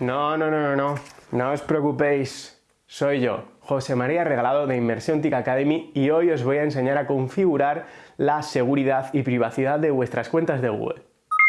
No, no, no, no, no. No os preocupéis. Soy yo, José María Regalado de Inmersión TIC Academy y hoy os voy a enseñar a configurar la seguridad y privacidad de vuestras cuentas de Google.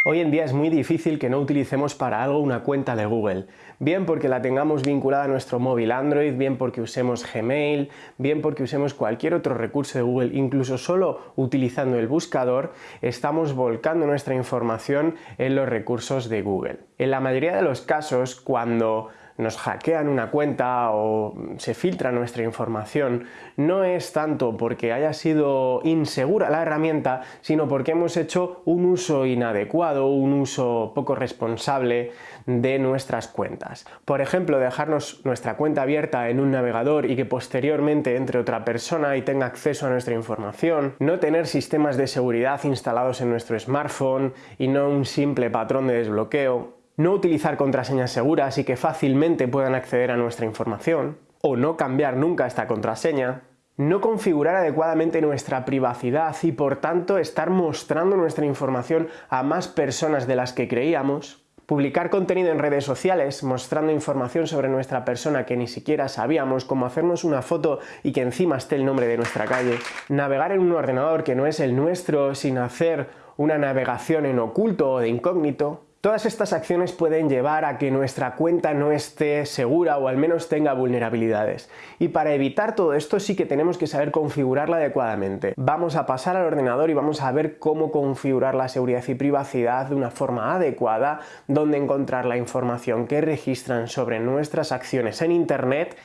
Hoy en día es muy difícil que no utilicemos para algo una cuenta de Google, bien porque la tengamos vinculada a nuestro móvil Android, bien porque usemos Gmail, bien porque usemos cualquier otro recurso de Google, incluso solo utilizando el buscador, estamos volcando nuestra información en los recursos de Google. En la mayoría de los casos, cuando nos hackean una cuenta o se filtra nuestra información, no es tanto porque haya sido insegura la herramienta, sino porque hemos hecho un uso inadecuado, un uso poco responsable de nuestras cuentas. Por ejemplo, dejarnos nuestra cuenta abierta en un navegador y que posteriormente entre otra persona y tenga acceso a nuestra información, no tener sistemas de seguridad instalados en nuestro smartphone y no un simple patrón de desbloqueo, no utilizar contraseñas seguras y que fácilmente puedan acceder a nuestra información, o no cambiar nunca esta contraseña, no configurar adecuadamente nuestra privacidad y por tanto estar mostrando nuestra información a más personas de las que creíamos, publicar contenido en redes sociales mostrando información sobre nuestra persona que ni siquiera sabíamos, como hacernos una foto y que encima esté el nombre de nuestra calle, navegar en un ordenador que no es el nuestro sin hacer una navegación en oculto o de incógnito, Todas estas acciones pueden llevar a que nuestra cuenta no esté segura o al menos tenga vulnerabilidades. Y para evitar todo esto sí que tenemos que saber configurarla adecuadamente. Vamos a pasar al ordenador y vamos a ver cómo configurar la seguridad y privacidad de una forma adecuada, donde encontrar la información que registran sobre nuestras acciones en Internet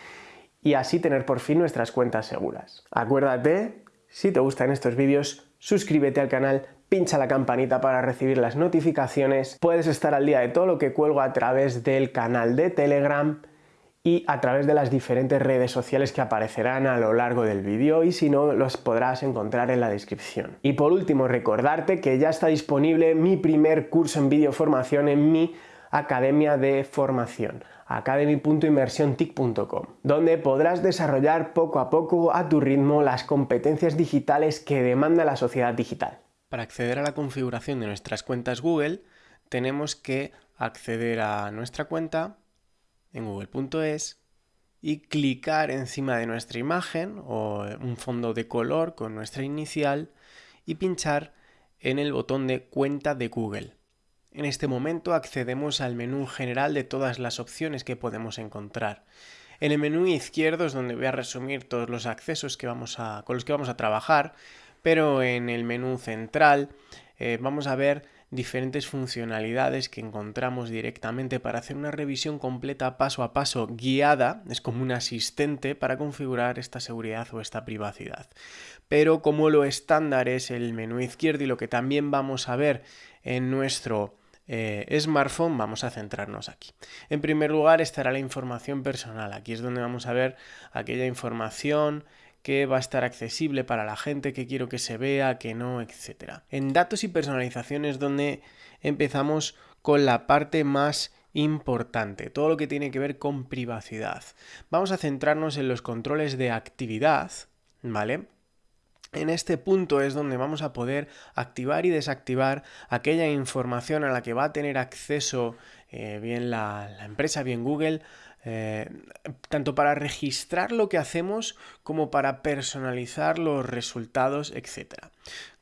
y así tener por fin nuestras cuentas seguras. Acuérdate, si te gustan estos vídeos, suscríbete al canal, pincha la campanita para recibir las notificaciones, puedes estar al día de todo lo que cuelgo a través del canal de Telegram y a través de las diferentes redes sociales que aparecerán a lo largo del vídeo y si no los podrás encontrar en la descripción. Y por último recordarte que ya está disponible mi primer curso en videoformación en mi academia de formación academy.inmersiontic.com, donde podrás desarrollar poco a poco a tu ritmo las competencias digitales que demanda la sociedad digital. Para acceder a la configuración de nuestras cuentas Google, tenemos que acceder a nuestra cuenta en google.es y clicar encima de nuestra imagen o un fondo de color con nuestra inicial y pinchar en el botón de cuenta de Google. En este momento accedemos al menú general de todas las opciones que podemos encontrar. En el menú izquierdo es donde voy a resumir todos los accesos que vamos a, con los que vamos a trabajar pero en el menú central eh, vamos a ver diferentes funcionalidades que encontramos directamente para hacer una revisión completa paso a paso guiada, es como un asistente para configurar esta seguridad o esta privacidad. Pero como lo estándar es el menú izquierdo y lo que también vamos a ver en nuestro eh, smartphone, vamos a centrarnos aquí. En primer lugar estará la información personal, aquí es donde vamos a ver aquella información que va a estar accesible para la gente, que quiero que se vea, que no, etc. En datos y personalizaciones donde empezamos con la parte más importante, todo lo que tiene que ver con privacidad. Vamos a centrarnos en los controles de actividad, ¿vale? En este punto es donde vamos a poder activar y desactivar aquella información a la que va a tener acceso eh, bien la empresa, bien Google, eh, tanto para registrar lo que hacemos como para personalizar los resultados, etc.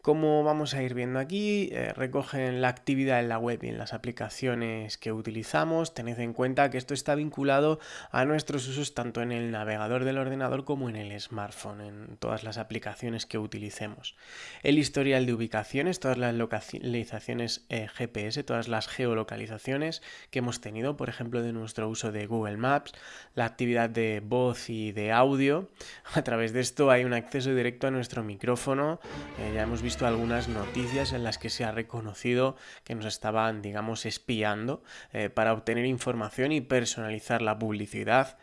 Como vamos a ir viendo aquí, eh, recogen la actividad en la web y en las aplicaciones que utilizamos. Tened en cuenta que esto está vinculado a nuestros usos tanto en el navegador del ordenador como en el smartphone, en todas las aplicaciones que utilicemos. El historial de ubicaciones, todas las localizaciones eh, GPS, todas las geolocalizaciones que hemos tenido, por ejemplo, de nuestro uso de Google Maps, la actividad de voz y de audio. A través de esto hay un acceso directo a nuestro micrófono. Eh, ya hemos visto visto algunas noticias en las que se ha reconocido que nos estaban, digamos, espiando eh, para obtener información y personalizar la publicidad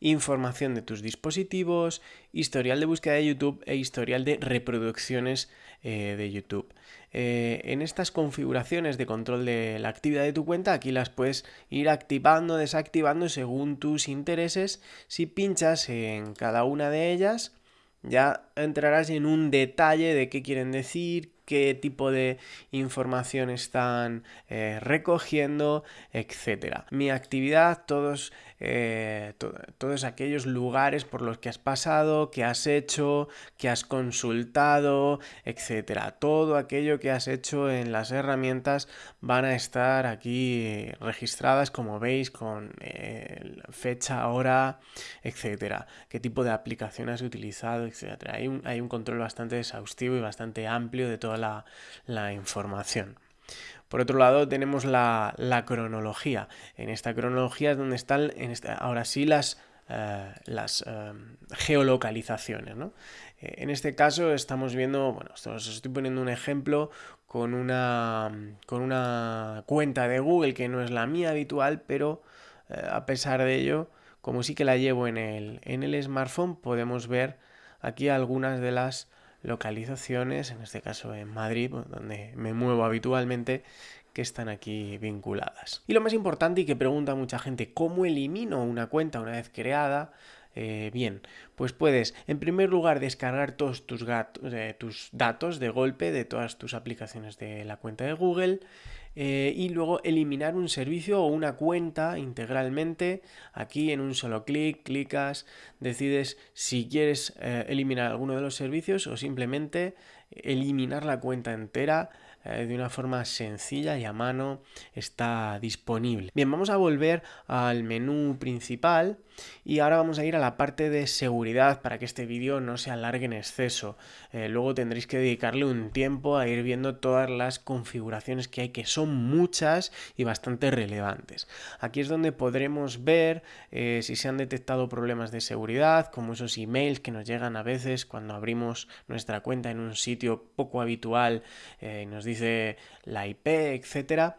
información de tus dispositivos, historial de búsqueda de YouTube e historial de reproducciones eh, de YouTube. Eh, en estas configuraciones de control de la actividad de tu cuenta, aquí las puedes ir activando, desactivando según tus intereses. Si pinchas en cada una de ellas, ya entrarás en un detalle de qué quieren decir, qué tipo de información están eh, recogiendo, etc. Mi actividad, todos, eh, todos aquellos lugares por los que has pasado, que has hecho, que has consultado, etc. Todo aquello que has hecho en las herramientas van a estar aquí registradas, como veis, con eh, fecha, hora, etc. Qué tipo de aplicación has utilizado, etc. Hay un, hay un control bastante exhaustivo y bastante amplio de toda la, información. Por otro lado, tenemos la, cronología. En esta cronología es donde están, ahora sí, las, eh, las eh, geolocalizaciones. Eh, en este caso estamos viendo, bueno, os estoy poniendo un ejemplo con una, con una cuenta de Google que no es la mía habitual, pero a pesar de ello, como sí que la llevo en el, en el smartphone, podemos ver aquí algunas de las localizaciones, en este caso en Madrid, donde me muevo habitualmente, que están aquí vinculadas. Y lo más importante y que pregunta mucha gente, ¿cómo elimino una cuenta una vez creada? Eh, bien, pues puedes en primer lugar descargar todos tus, eh, tus datos de golpe de todas tus aplicaciones de la cuenta de Google eh, y luego eliminar un servicio o una cuenta integralmente. Aquí en un solo clic, clicas, decides si quieres eliminar alguno de los servicios o simplemente eliminar la cuenta entera eh, de una forma sencilla y a mano está disponible. Bien, vamos a volver al menú principal y ahora vamos a ir a la parte de seguridad para que este vídeo no se alargue en exceso. Eh, luego tendréis que dedicarle un tiempo a ir viendo todas las configuraciones que hay, que son muchas y bastante relevantes. Aquí es donde podremos ver eh, si se han detectado problemas de seguridad, como esos emails que nos llegan a veces cuando abrimos nuestra cuenta en un sitio poco habitual y nos dice la IP, etcétera.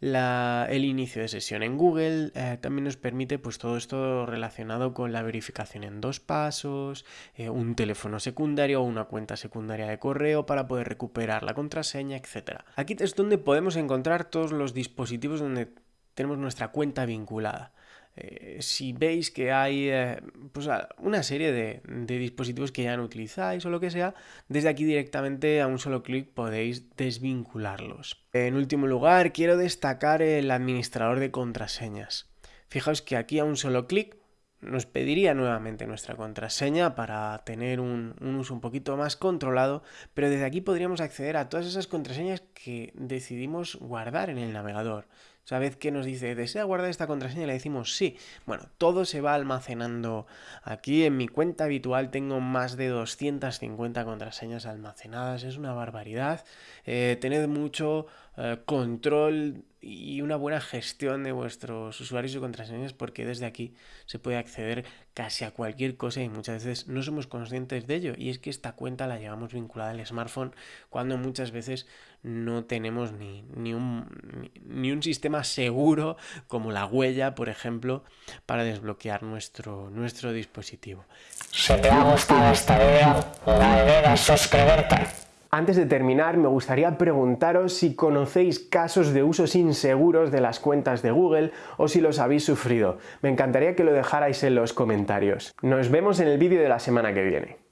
el inicio de sesión en Google eh, también nos permite pues todo esto relacionado con la verificación en dos pasos, eh, un teléfono secundario o una cuenta secundaria de correo para poder recuperar la contraseña, etcétera. Aquí es donde podemos encontrar todos los dispositivos donde tenemos nuestra cuenta vinculada. Eh, si veis que hay eh, pues, una serie de, dispositivos que ya no utilizáis o lo que sea, desde aquí directamente a un solo clic podéis desvincularlos. En último lugar, quiero destacar el administrador de contraseñas. Fijaos que aquí a un solo clic nos pediría nuevamente nuestra contraseña para tener un, uso un poquito más controlado, pero desde aquí podríamos acceder a todas esas contraseñas que decidimos guardar en el navegador. O sea, vez que nos dice, ¿desea guardar esta contraseña? Le decimos sí. Bueno, todo se va almacenando aquí. En mi cuenta habitual tengo más de 250 contraseñas almacenadas. Es una barbaridad. Eh, tened mucho eh, control y una buena gestión de vuestros usuarios y contraseñas porque desde aquí se puede acceder casi a cualquier cosa y muchas veces no somos conscientes de ello y es que esta cuenta la llevamos vinculada al smartphone cuando muchas veces no tenemos ni, ni, un, ni un sistema seguro como la huella por ejemplo para desbloquear nuestro, nuestro dispositivo. Si te ha gustado este video no olvides suscribirte. Antes de terminar, me gustaría preguntaros si conocéis casos de usos inseguros de las cuentas de Google o si los habéis sufrido. Me encantaría que lo dejarais en los comentarios. Nos vemos en el vídeo de la semana que viene.